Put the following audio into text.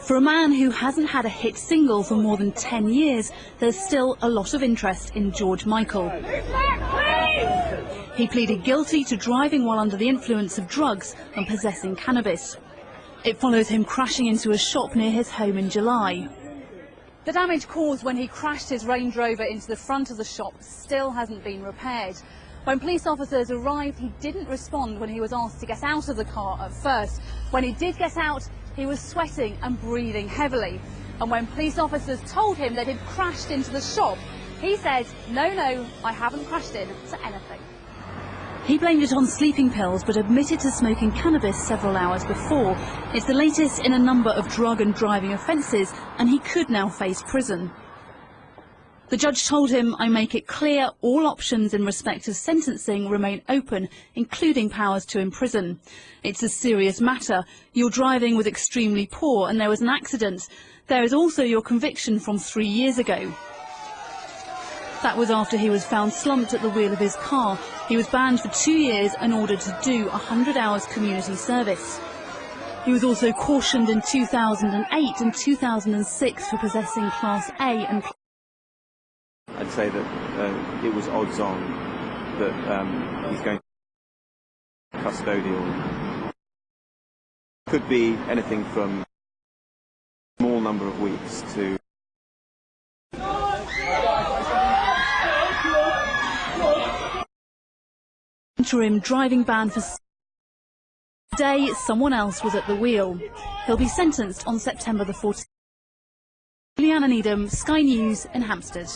For a man who hasn't had a hit single for more than 10 years, there's still a lot of interest in George Michael. He pleaded guilty to driving while under the influence of drugs and possessing cannabis. It follows him crashing into a shop near his home in July. The damage caused when he crashed his Range Rover into the front of the shop still hasn't been repaired. When police officers arrived, he didn't respond when he was asked to get out of the car at first. When he did get out, he was sweating and breathing heavily. And when police officers told him that he'd crashed into the shop, he said, no, no, I haven't crashed into anything. He blamed it on sleeping pills but admitted to smoking cannabis several hours before. It's the latest in a number of drug and driving offences and he could now face prison. The judge told him, I make it clear all options in respect of sentencing remain open, including powers to imprison. It's a serious matter. Your driving was extremely poor and there was an accident. There is also your conviction from three years ago. That was after he was found slumped at the wheel of his car. He was banned for two years and ordered to do 100 hours community service. He was also cautioned in 2008 and 2006 for possessing Class A and I'd say that uh, it was odds on that um, he's going to custodial. Could be anything from a small number of weeks to interim driving ban for Today, someone else was at the wheel. He'll be sentenced on September the 14th. Juliana Needham, Sky News in Hampstead.